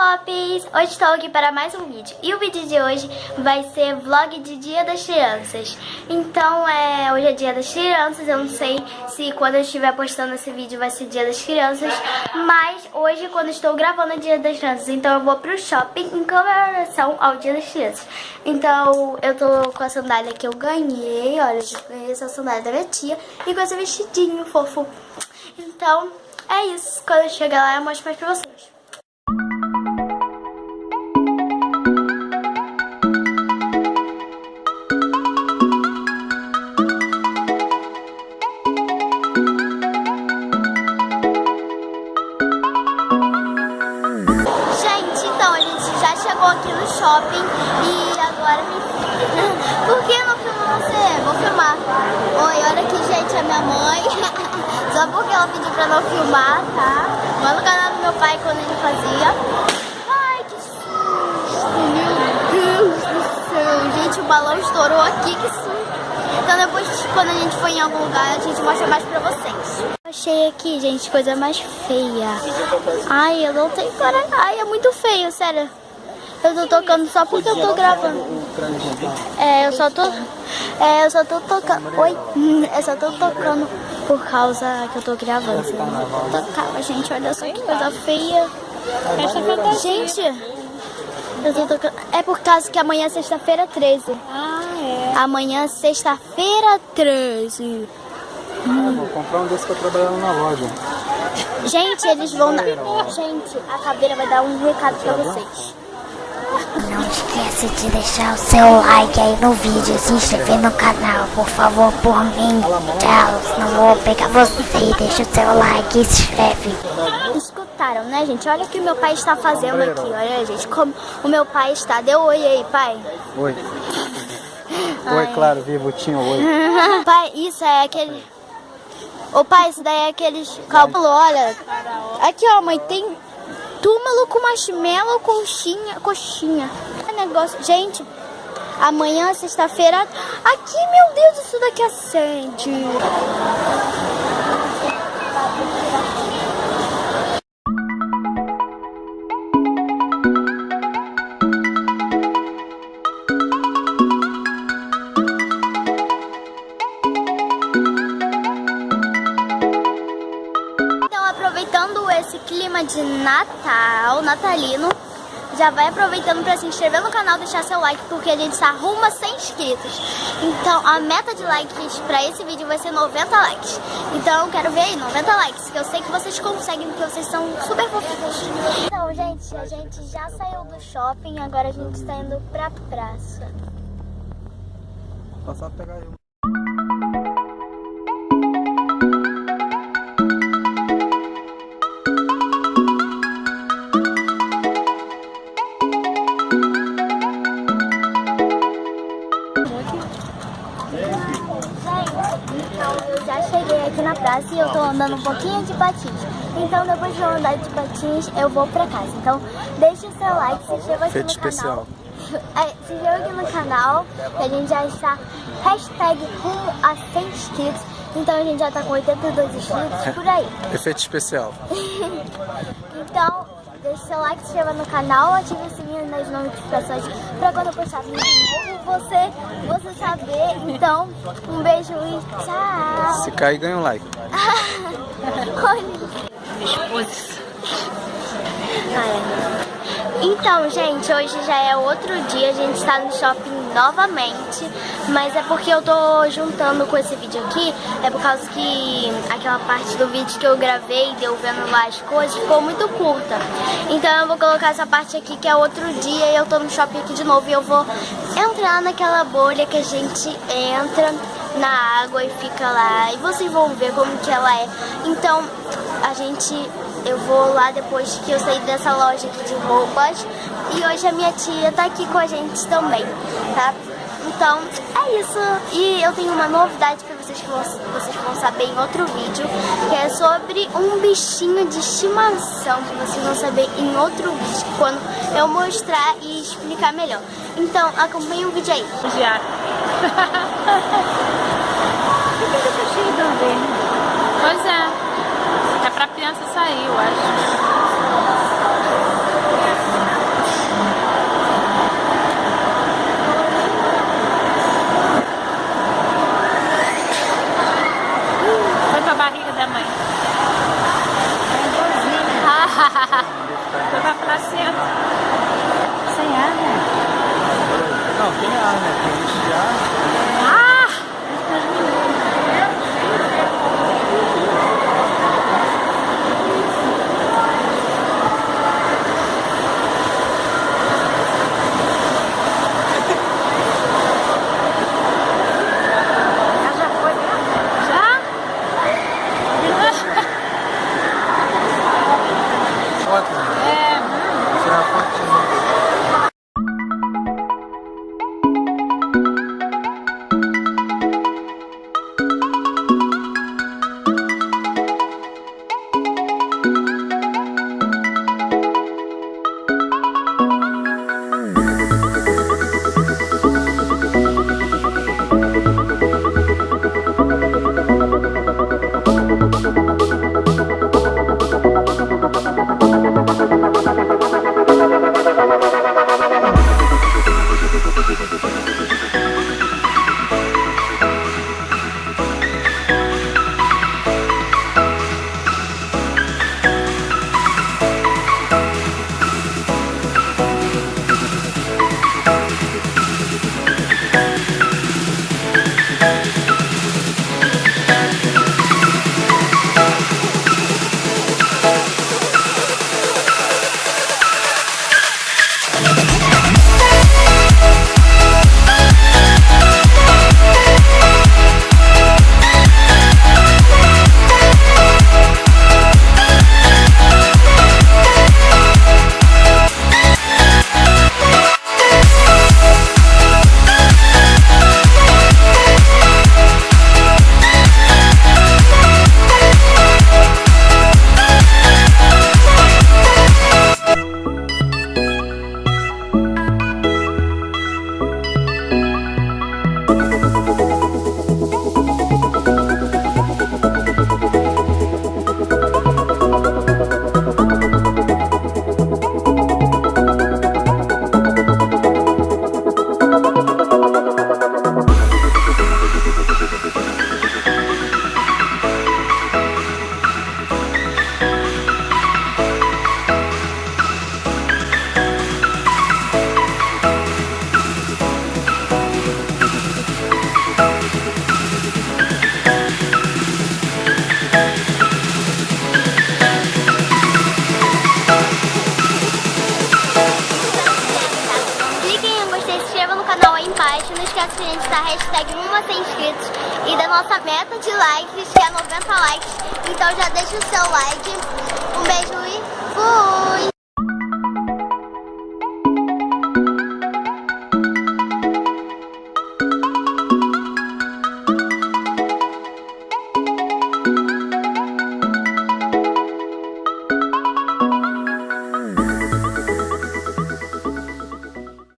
Pops! Hoje estou aqui para mais um vídeo. E o vídeo de hoje vai ser vlog de Dia das Crianças. Então, é, hoje é Dia das Crianças. Eu não sei se quando eu estiver postando esse vídeo vai ser Dia das Crianças. Mas hoje, quando estou gravando, é Dia das Crianças. Então, eu vou pro shopping em comemoração ao Dia das Crianças. Então, eu tô com a sandália que eu ganhei. Olha, eu ganhei essa sandália da minha tia. E com esse vestidinho fofo. Então, é isso. Quando eu chegar lá, eu mostro mais pra vocês. E agora me... Por que não filma você? Vou filmar. Oi, olha aqui, gente, a minha mãe. Só porque ela pediu pra não filmar, tá? Lá no canal do meu pai, quando ele fazia. Ai, que susto, meu Deus do céu. Gente, o balão estourou aqui, que susto. Então depois, quando a gente for em algum lugar, a gente mostra mais pra vocês. Achei aqui, gente, coisa mais feia. Ai, eu não tenho coragem. Ai, é muito feio, sério. Eu tô tocando só porque eu tô gravando. É, eu só tô. É, eu só tô tocando. Oi? Eu só tô tocando por causa que eu tô gravando. Tocava, gente, olha só que coisa feia. Gente, eu tô tocando. É por causa que amanhã é sexta-feira 13. Ah, é. Amanhã é sexta-feira 13. Hum. vou comprar um desse pra trabalhar na loja. Gente, eles vão dar... Gente, a caveira vai dar um recado pra vocês. Não esquece de deixar o seu like aí no vídeo, se inscrever no canal, por favor, por mim. Tchau, não vou pegar você. Deixa o seu like e se inscreve. Escutaram, né, gente? Olha o que o meu pai está fazendo aqui. Olha, gente, como o meu pai está. Deu oi aí, pai. Oi. Oi, claro, vivo, tinha oi. pai, isso é aquele... Ô pai, isso daí é aqueles cálculo, olha. Aqui, ó, mãe, tem túmulo com marshmallow, coxinha, coxinha. É negócio, gente, amanhã, sexta-feira, aqui, meu Deus, isso daqui acende. Esse clima de Natal, natalino, já vai aproveitando para se inscrever no canal, deixar seu like, porque a gente está rumo a 100 inscritos. Então, a meta de likes para esse vídeo vai ser 90 likes. Então, quero ver aí, 90 likes, que eu sei que vocês conseguem, porque vocês são super fofinhos. Então, gente, a gente já saiu do shopping, agora a gente está indo pra praça. Passar pegar eu. Andando um pouquinho de patins. Então depois de eu andar de patins, eu vou pra casa. Então deixa o seu like, se inscreva aqui Feito no especial. canal. É, se inscreva aqui no canal, que a gente já está hashtag rumo a 100 inscritos. Então a gente já tá com 82 inscritos por aí. Efeito especial. então, deixa seu like, se inscreva no canal, ative o sininho nas notificações pra quando eu postar vídeo novo você, você saber. Então, um beijo e tchau. Se cair, ganha um like. Olha. Então, gente, hoje já é outro dia, a gente está no shopping novamente, mas é porque eu tô juntando com esse vídeo aqui, é por causa que aquela parte do vídeo que eu gravei, deu vendo lá as coisas, ficou muito curta. Então eu vou colocar essa parte aqui que é outro dia e eu tô no shopping aqui de novo e eu vou entrar naquela bolha que a gente entra na água e fica lá, e vocês vão ver como que ela é. Então, a gente eu vou lá depois que eu sair dessa loja aqui de roupas. E hoje a minha tia tá aqui com a gente também, tá? Então, é isso. E eu tenho uma novidade pra vocês que vocês vão saber em outro vídeo, que é sobre um bichinho de estimação, que vocês vão saber em outro vídeo, quando eu mostrar e explicar melhor. Então, acompanhe o vídeo aí. Já. Por que tá cheio de Pois é. É pra criança sair, eu acho. Embaixo. Não esqueça que a gente hashtag 1 inscritos e da nossa meta de likes, que é 90 likes. Então já deixa o seu like. Um beijo e fui!